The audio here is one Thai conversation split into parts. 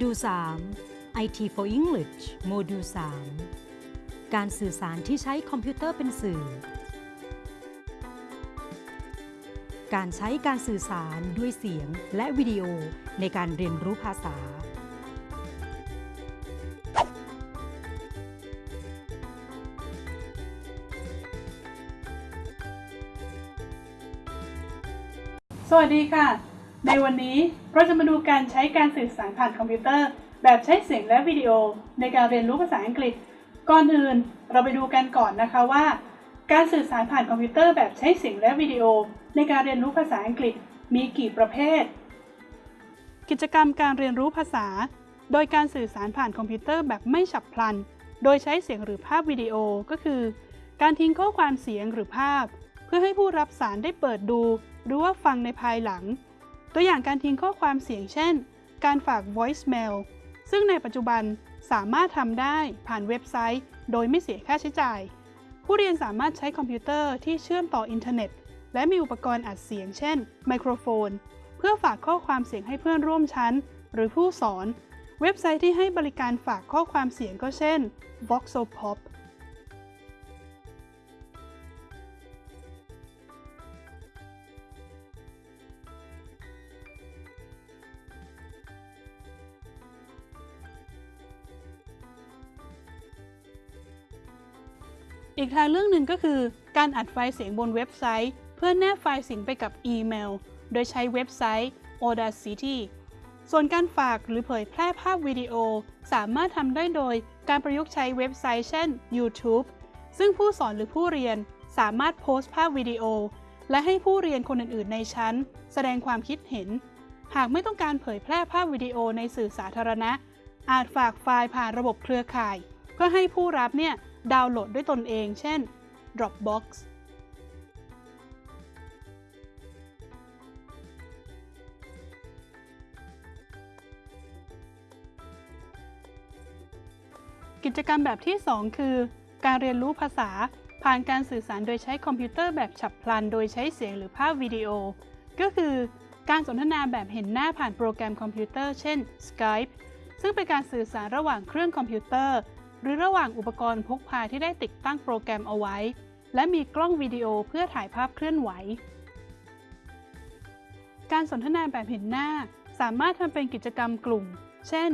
ดูล 3 IT for English โมดูล 3 การสื่อสารที่ใช้คอมพิวเตอร์เป็นสื่อ การใช้การสื่อสารด้วยเสียงและวิดีโอในการเรียนรู้ภาษา สวัสดีค่ะ ในวันนี้เราจะมาดูการใช้การสื่อสารผ่านคอมพิวเตอร์ แบบใช้เสียงและวิดีโอในการเรียนรู้ภาษาอังกฤษ ก่อนอื่นเราไปดูกันก่อนนะคะว่า การสื่อสารผ่านคอมพิวเตอร์แบบใช้เสียงและวิดีโอ ในการเรียนรู้ภาษาอังกฤษมีกี่ประเภท กิจกรรมการเรียนรู้ภาษา โดยการสื่อสารผ่านคอมพิวเตอร์แบบไม่ฉับพลัน โดยใช้เสียงหรือภาพวิดีโอก็คือ การทิ้งข้อความเสียงหรือภาพ เพื่อให้ผู้รับสารได้เปิดดู หรือว่าฟังในภายหลัง ตัวอย่างการทิ้งข้อความเสียงเช่น การฝาก voicemail ซึ่งในปัจจุบันสามารถทำได้ผ่านเว็บไซต์ โดยไม่เสียค่าใช้จ่าย ผู้เรียนสามารถใช้คอมพิวเตอร์ที่เชื่อมต่ออินเทอร์เน็ต และมีอุปกรณ์อัดเสียง เช่น ไมโครโฟน เพื่อฝากข้อความเสียงให้เพื่อนร่วมชั้น หรือผู้สอน เว็บไซต์ที่ให้บริการฝากข้อความเสียงก็เช่น Voxopop อีกทางเรื่องหนึ่งก็คือ การอัดไฟล์เสียงบนเว็บไซต์ เพื่อแนบไฟล์เสียงไปกับอีเมล โดยใช้เว็บไซต์ Audacity ส่วนการฝากหรือเผยแพร่ภาพวิดีโอ สามารถทำได้โดยการประยุกต์ใช้เว็บไซต์เช่น YouTube ซึ่งผู้สอนหรือผู้เรียนสามารถโพสต์ภาพวิดีโอ และให้ผู้เรียนคนอื่นๆ ในชั้น แสดงความคิดเห็น หากไม่ต้องการเผยแพร่ภาพวิดีโอในสื่อสาธารณะ อาจฝากไฟล์ผ่านระบบเครือข่าย เพื่อให้ผู้รับเนี่ย ดาวน์โหลดด้วยตนเอง เช่น Dropbox กิจกรรมแบบที่ 2 คือ การเรียนรู้ภาษาผ่านการสื่อสารโดยใช้คอมพิวเตอร์แบบฉับพลัน โดยใช้เสียงหรือภาพวิดีโอ ก็คือการสนทนาแบบเห็นหน้าผ่านโปรแกรมคอมพิวเตอร์ เช่น Skype ซึ่งเป็นการสื่อสารระหว่างเครื่องคอมพิวเตอร์ หรือระหว่างอุปกรณ์พกพาที่ได้ติดตั้งโปรแกรมเอาไว้ และมีกล้องวิดีโอเพื่อถ่ายภาพเคลื่อนไหว การสนทนาแบบเห็นหน้าสามารถทำเป็นกิจกรรมกลุ่ม เช่น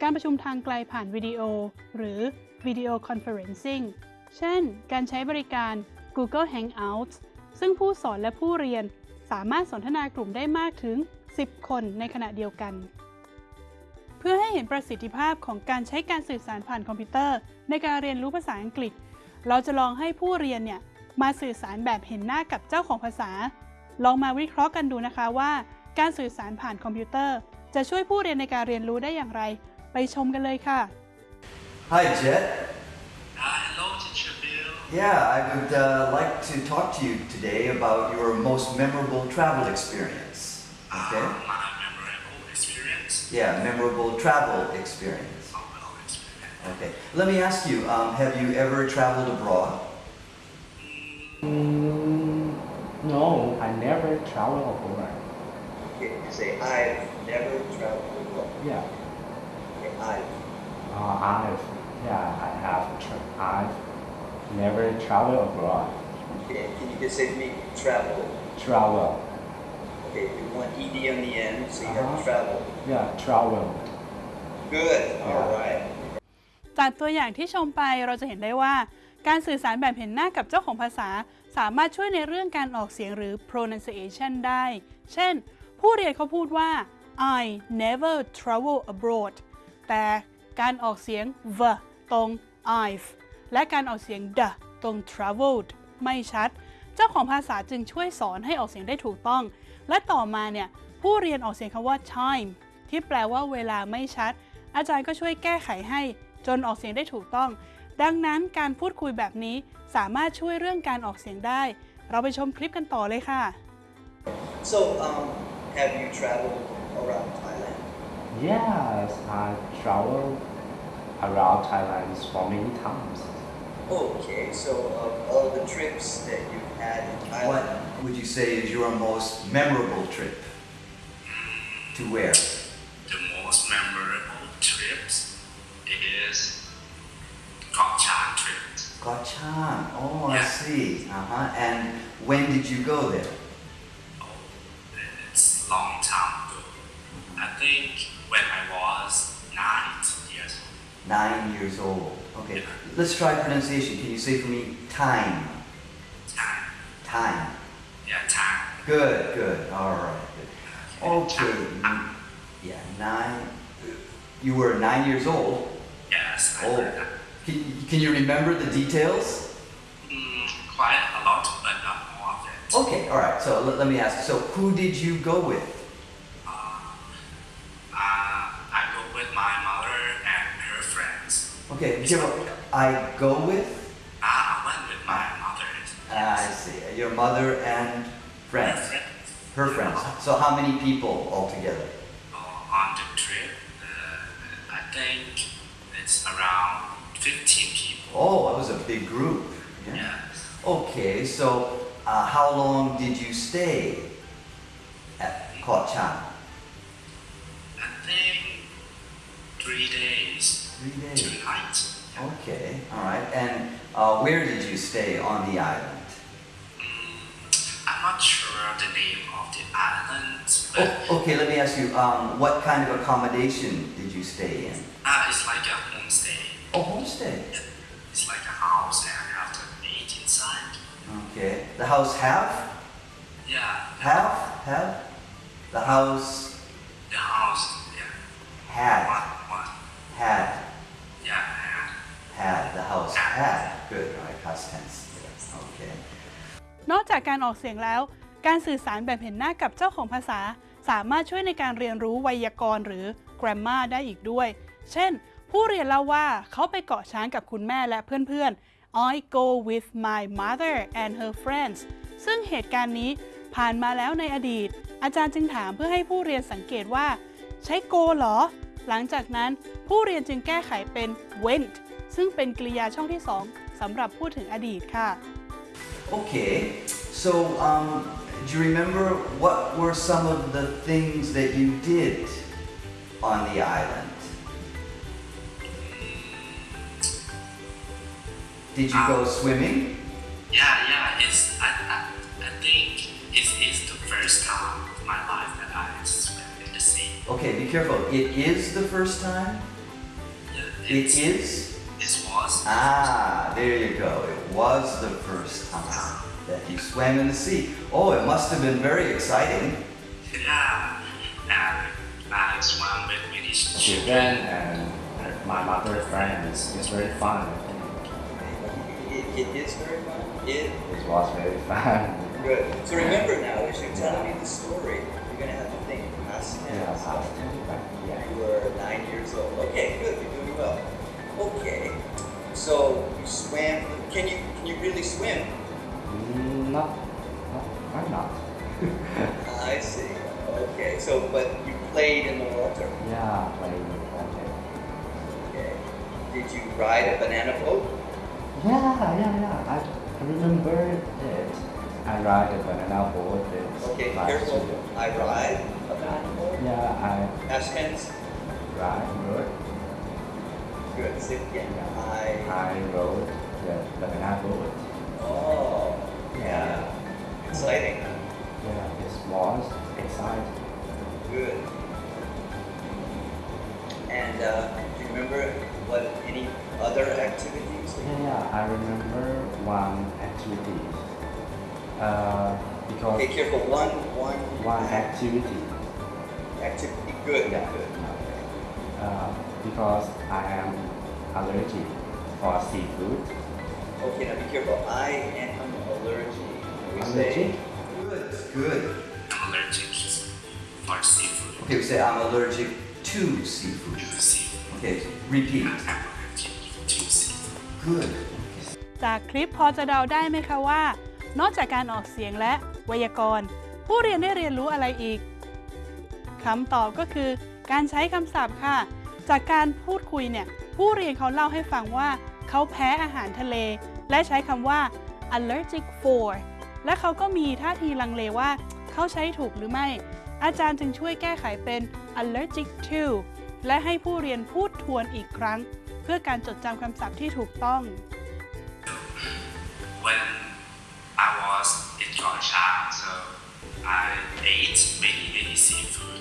การประชุมทางไกลผ่านวิดีโอ หรือ Video Conferencing เช่น การใช้บริการ Google Hangouts ซึ่งผู้สอนและผู้เรียนสามารถสนทนากลุ่มได้มากถึง 10 คนในขณะเดียวกัน เพื่อให้เห็นประสิทธิภาพของการใช้การสื่อสารผ่านคอมพิวเตอร์ ในการเรียนรู้ภาษาอังกฤษ เราจะลองให้ผู้เรียนเนี่ยมาสื่อสารแบบเห็นหน้ากับเจ้าของภาษา ลองมาวิเคราะห์กันดูนะคะว่า การสื่อสารผ่านคอมพิวเตอร์ จะช่วยผู้เรียนในการเรียนรู้ได้อย่างไร ไปชมกันเลยค่ะ Hi, Jet. Uh, hello, Teacher Bill. Yeah, I would uh, like to talk to you today about your most memorable travel experience. Okay? Uh, my memorable experience. Yeah, memorable travel experience. Well, experience. Okay. Let me ask you, um, have you ever traveled abroad? Mm, no, I never travel abroad. Okay, say I've never traveled abroad. Yeah, Okay, I've. uh, I've yeah I have tra- I've never traveled abroad. Okay, can you just say to me, travel? Travel, Okay, you want ED on the end, so you Uh-huh. travel. yeah, travel. Good. All right. จากตัวอย่างที่ชมไปเราจะเห็นได้ว่า การสื่อสารแบบเห็นหน้ากับเจ้าของภาษา สามารถช่วยในเรื่องการออกเสียงหรือ pronunciation ได้ เช่น ผู้เรียนเขาพูดว่า I never travel abroad แต่การออกเสียง v ตรง I've และการออกเสียง d ตรง traveled ไม่ชัด เจ้าของภาษาจึงช่วยสอนให้ออกเสียงได้ถูกต้อง และต่อมาเนี่ยผู้เรียนออกเสียงคำว่า time ที่แปลว่าเวลาไม่ชัด อาจารย์ก็ช่วยแก้ไขให้ จนออกเสียงได้ถูกต้อง ดังนั้นการพูดคุยแบบนี้สามารถช่วยเรื่องการออกเสียงได้ เราไปชมคลิปกันต่อเลยค่ะ So, um, have you traveled around Thailand? Yes, I traveled around Thailand for many times. Okay, so of all the trips that you've had in Thailand... What would you say is your most memorable trip? To where? The most memorable trips is Koh trip. Koh oh yeah. I see. Uh-huh. And when did you go there? Nine years old. Okay. Let's try pronunciation. Can you say for me time? Time. Time. Yeah, time. Good, good. All right. Good. Okay. Yeah, nine. You were nine years old. Yes, I Oh. Can, can you remember the details? Mm, quite a lot, but not more of it. Okay, all right. So let, let me ask. So who did you go with? Okay, Jiro, I go with. I went with my mother. Ah, I see. Your mother and friends. friends. Her friends. So how many people altogether? Uh, on the trip, uh, I think it's around 15 people. Oh, it was a big group. Yeah. Yeah. Okay, so uh, how long did you stay at Koh Chan? I think three days, Three two days. nights. Okay, all right. And uh, where did you stay on the island? Mm, I'm not sure the name of the island, but Oh, okay, let me ask you, um, what kind of accommodation did you stay in? uh, it's like a homestay. Oh, homestay. It's like a house and you have to eat inside. Okay. The house have? Yeah. Have? Have? The house The house, yeah. had. One, one. Had. Had The house had. Good, right, past tense. Okay. นอกจากการออกเสียงแล้ว การสื่อสารแบบเห็นหน้ากับเจ้าของภาษา สามารถช่วยในการเรียนรู้ไวยากรณ์หรือ grammar ได้อีกด้วย เช่น ผู้เรียนเล่าว่าเขาไปเกาะช้างกับคุณแม่และเพื่อนๆ I go with my mother and her friends ซึ่งเหตุการณ์นี้ผ่านมาแล้วในอดีต อาจารย์จึงถามเพื่อให้ผู้เรียนสังเกตว่า ใช้ go หรอ หลังจากนั้นผู้เรียนจึงแก้ไขเป็น went ซึ่งเป็นกริยาช่องที่สองสำหรับพูดถึงอดีตค่ะ Okay, so um, do you remember what were some of the things that you did on the island? Did you go swimming? yeah, yeah. It's I, I, I think it is the first time of my life that I swim in the sea. Okay, be careful. It is the first time? Yeah, It it's- is? Ah, there you go. It was the first time that you swam in the sea. Oh, it must have been very exciting. Yeah, and I swam with many Children and my mother friends. It's very fun. It, it is very fun. It It was very fun. good. So remember now, as you're telling me the story, you're gonna have to think past tense. Yeah, past tense, yeah. You were nine years old. Okay, good. You're doing well. Okay. So you swam. Can you can you really swim? Mm, not, not, why not? I see. Okay. So but you played in the water. yeah, playing with water. Okay. Did you ride a banana boat? Yeah, yeah, yeah. I, I remember it. I ride a banana boat Okay. Careful. I ride a banana boat. Yeah, I Past tense. ride. Good. Say it again. I. I rode the banana boat. Oh. Yeah. Exciting. Yeah, it was exciting. Good. And uh, do you remember what any other activities? Yeah, yeah, I remember one activity. Uh, because Okay, careful. One, one, one activity. activity. Good. Yeah. Good. Uh, because I am allergic for seafood. Okay, now be careful. I am allergic. We say- Allergic? Good, good. I'm allergic for seafood. Okay, we say I'm allergic to seafood. To seafood. Okay, repeat. I'm allergic to seafood. Good. จากคลิปพอจะเดาได้ไหมคะว่า นอกจากการออกเสียงและไวยากรณ์ ผู้เรียนได้เรียนรู้อะไรอีกคำตอบก็คือการใช้คำศัพท์ค่ะ จากการพูดคุยเนี่ยผู้เรียนเขาเล่าให้ฟังว่า เขาแพ้อาหารทะเล และใช้คำว่า allergic for และเขาก็มีท่าทีลังเลว่า เขาใช้ถูกหรือไม่ อาจารย์จึงช่วยแก้ไขเป็น allergic to และให้ผู้เรียนพูดทวนอีกครั้ง เพื่อการจดจำคำศัพท์ที่ถูกต้อง When Chan, so I ate many, many seafood.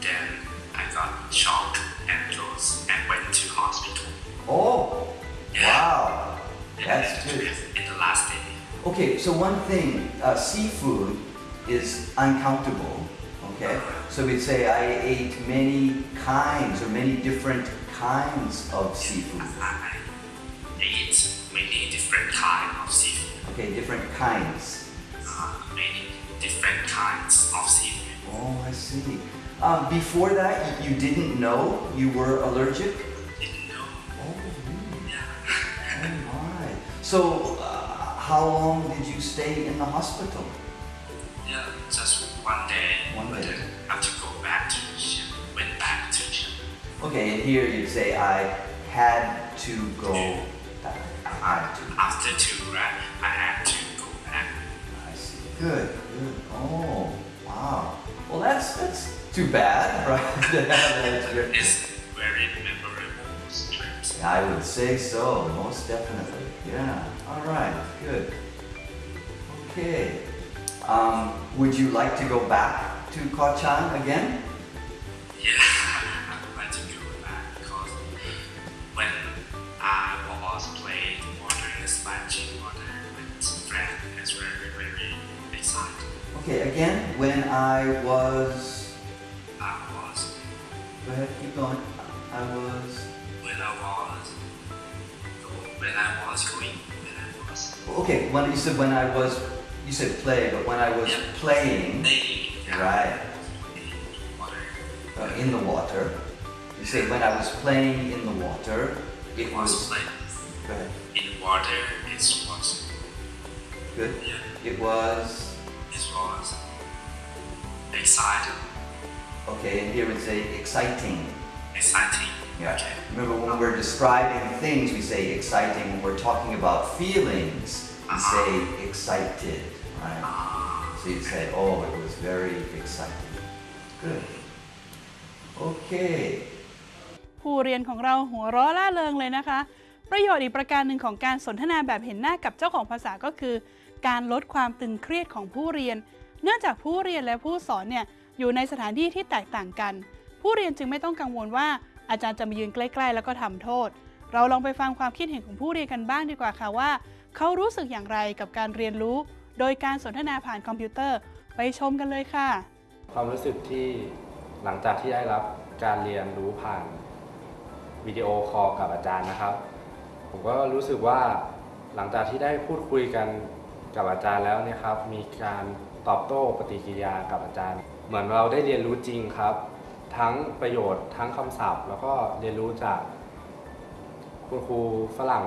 Then got shocked and goes and went to hospital. Oh, wow. That's good. In the last day. Okay, so one thing, uh, seafood is uncountable. Okay, so we'd say I ate many kinds or many different kinds of seafood. I ate many different kind of seafood. Okay, different kinds. Uh, many different kinds of seafood. Oh, I see. Um, before that, you you didn't know you were allergic. Didn't know. Oh, really? Yeah. Oh my. So, uh, how long did you stay in the hospital? yeah, just one day. One day. I have to go back to Xi'an. Went back to Xi'an. Okay, and here you'd say I had to go back. I had to. After two grad, I had to go back. I see. Good, good. Oh, wow. Well, that's that's too bad, right? to have that experience. It's very memorable. I would say so, most definitely. Yeah. All right. Good. Okay. Um, would you like to go back to Kochan again? Yeah, Okay. Again, when I was. I was, Go ahead. Keep going. I was. when I was, when I was going, when I was Okay. When you said when I was. You said play, but when I was Yeah. playing. playing Right. in water, uh, in the water. You say when I was playing in the water, it was was. playing Go ahead. in water, it was, Good. yeah, It was. It was exciting, Okay, and here we say exciting. exciting. Yeah. Okay. Remember when we're describing things, we say exciting. When we're talking about feelings, we say excited. Right. Ah, So you'd say, oh, it was very exciting. Good. Okay. ผู้เรียนของเราหัวเราะล่าเริงเลยนะคะ ประโยชน์อีกประการหนึ่งของการสนทนาแบบเห็นหน้ากับเจ้าของภาษาก็คือ การลดความตึงเครียดของผู้เรียน เนื่องจากผู้เรียนและผู้สอนเนี่ยอยู่ในสถานที่ที่แตกต่างกัน ผู้เรียนจึงไม่ต้องกังวลว่าอาจารย์จะมายืนใกล้ ๆ แล้วก็ทำโทษ เราลองไปฟังความคิดเห็นของผู้เรียนกันบ้างดีกว่าค่ะว่า เขารู้สึกอย่างไรกับการเรียนรู้ โดยการสนทนาผ่านคอมพิวเตอร์ไปชมกันเลยค่ะ ความรู้สึกที่หลังจากที่ได้รับการเรียนรู้ผ่านวิดีโอคอลกับอาจารย์นะครับ ผมก็รู้สึกว่าหลังจากที่ได้พูดคุยกัน กับอาจารย์แล้วเนี่ยครับมีการตอบโต้ปฏิกิริยากับอาจารย์ เหมือนเราได้เรียนรู้จริงครับ ทั้งประโยชน์ทั้งคำศัพท์ แล้วก็เรียนรู้จากคุณครูฝรั่ง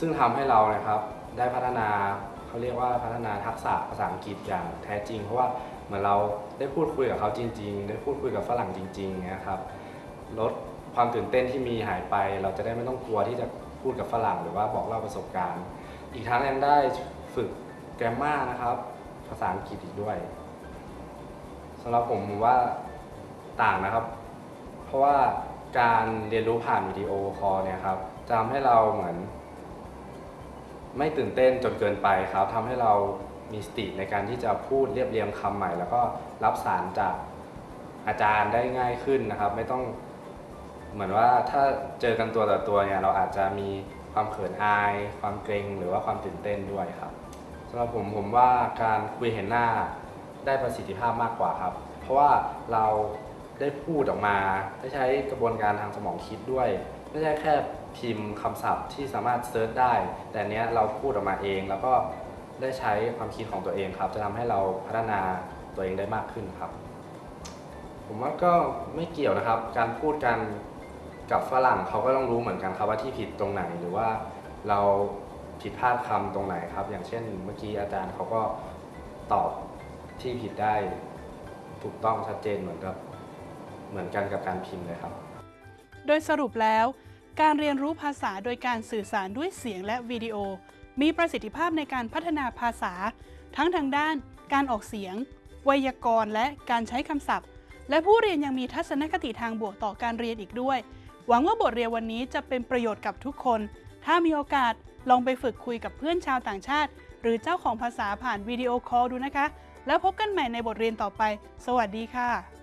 ซึ่งทำให้เรานะครับได้พัฒนาเขาเรียกว่าพัฒนาทักษะภาษาอังกฤษอย่างแท้จริง เพราะว่าเหมือนเราได้พูดคุยกับเขาจริง ๆ ได้พูดคุยกับฝรั่งจริงๆเงี้ครับลดความตื่นเต้นที่มีหายไป เราจะได้ไม่ต้องกลัวที่จะพูดกับฝรั่งหรือว่าบอกเล่าประสบการณ์ อีกทั้งยังได้ฝึกแกรมมานะครับ ภาษาอังกฤษอีกด้วยสำหรับผมผมว่าต่างนะครับ เพราะว่าการเรียนรู้ผ่านวิดีโอคอลเนี่ยครับจะทำให้เราเหมือน ไม่ตื่นเต้นจนเกินไปครับทำให้เรามีสติในการที่จะพูดเรียบเรียงคำใหม่ แล้วก็รับสารจากอาจารย์ได้ง่ายขึ้นนะครับ ไม่ต้องเหมือนว่าถ้าเจอกันตัวต่อตัวเนี่ยเราอาจจะมี ความเขินอาย ความเกรงหรือว่าความตื่นเต้นด้วยครับสำหรับผมผมว่าการคุยเห็นหน้าได้ประสิทธิภาพมากกว่าครับ เพราะว่าเราได้พูดออกมาได้ใช้กระบวนการทางสมองคิดด้วย ไม่ใช่แค่พิมพ์คำศัพท์ที่สามารถเซิร์ชได้ แต่เนี้ยเราพูดออกมาเอง แล้วก็ได้ใช้ความคิดของตัวเองครับ จะทำให้เราพัฒนาตัวเองได้มากขึ้นครับ ผมว่าก็ไม่เกี่ยวนะครับ การพูดกัน กับฝรั่งเขาก็ต้องรู้เหมือนกันครับว่าที่ผิดตรงไหนหรือว่าเราผิดพลาดคำตรงไหนครับ อย่างเช่นเมื่อกี้อาจารย์เขาก็ตอบที่ผิดได้ถูกต้องชัดเจนเหมือนกับเหมือนกันกับการพิมพ์เลยครับ โดยสรุปแล้ว การเรียนรู้ภาษาโดยการสื่อสารด้วยเสียงและวิดีโอ มีประสิทธิภาพในการพัฒนาภาษา ทั้งทางด้าน การออกเสียง ไวยากรณ์และการใช้คำศัพท์ และผู้เรียนยังมีทัศนคติทางบวกต่อการเรียนอีกด้วย หวังว่าบทเรียนวันนี้จะเป็นประโยชน์กับทุกคน ถ้ามีโอกาสลองไปฝึกคุยกับเพื่อนชาวต่างชาติ หรือเจ้าของภาษาผ่านวิดีโอคอลดูนะคะ แล้วพบกันใหม่ในบทเรียนต่อไป สวัสดีค่ะ